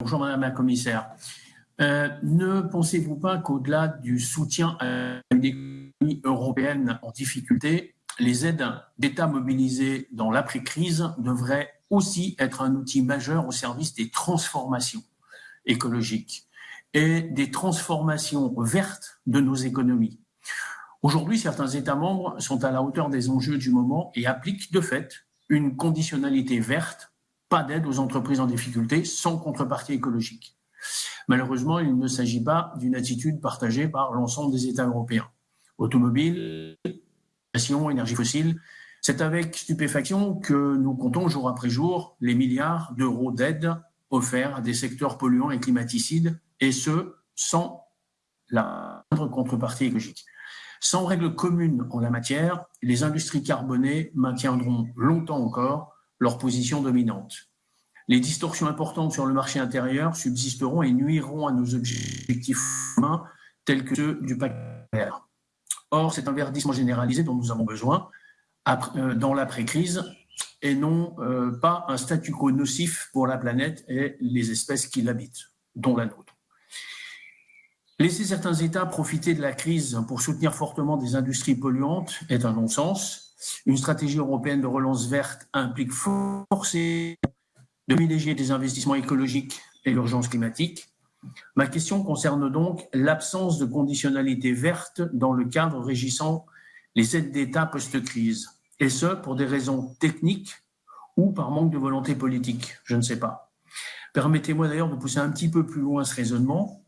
bonjour Madame la Commissaire. Euh, ne pensez-vous pas qu'au-delà du soutien à une économie européenne en difficulté, les aides d'État mobilisées dans l'après-crise devraient aussi être un outil majeur au service des transformations écologiques et des transformations vertes de nos économies. Aujourd'hui, certains États membres sont à la hauteur des enjeux du moment et appliquent de fait une conditionnalité verte, pas d'aide aux entreprises en difficulté sans contrepartie écologique. Malheureusement, il ne s'agit pas d'une attitude partagée par l'ensemble des États européens. Automobile, énergie fossile, c'est avec stupéfaction que nous comptons jour après jour les milliards d'euros d'aide offerts à des secteurs polluants et climaticides, et ce, sans la moindre contrepartie écologique. Sans règles communes en la matière, les industries carbonées maintiendront longtemps encore leur position dominante. Les distorsions importantes sur le marché intérieur subsisteront et nuiront à nos objectifs humains tels que ceux du pacte vert. Or, c'est un verdissement généralisé dont nous avons besoin euh, dans l'après-crise et non euh, pas un statu quo nocif pour la planète et les espèces qui l'habitent, dont la nôtre. Laisser certains États profiter de la crise pour soutenir fortement des industries polluantes est un non-sens. Une stratégie européenne de relance verte implique forcément de privilégier des investissements écologiques et l'urgence climatique. Ma question concerne donc l'absence de conditionnalité verte dans le cadre régissant les aides d'État post-crise, et ce, pour des raisons techniques ou par manque de volonté politique, je ne sais pas. Permettez-moi d'ailleurs de pousser un petit peu plus loin ce raisonnement.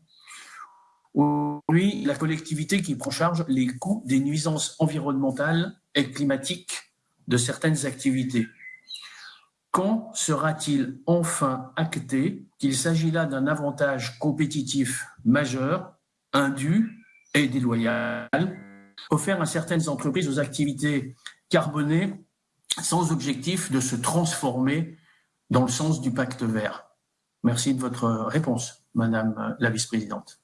Aujourd'hui, la collectivité qui prend charge les coûts des nuisances environnementales et climatiques de certaines activités. Quand sera-t-il enfin acté qu'il s'agit là d'un avantage compétitif majeur, indu et déloyal, offert à certaines entreprises aux activités carbonées sans objectif de se transformer dans le sens du pacte vert? Merci de votre réponse, Madame la vice-présidente.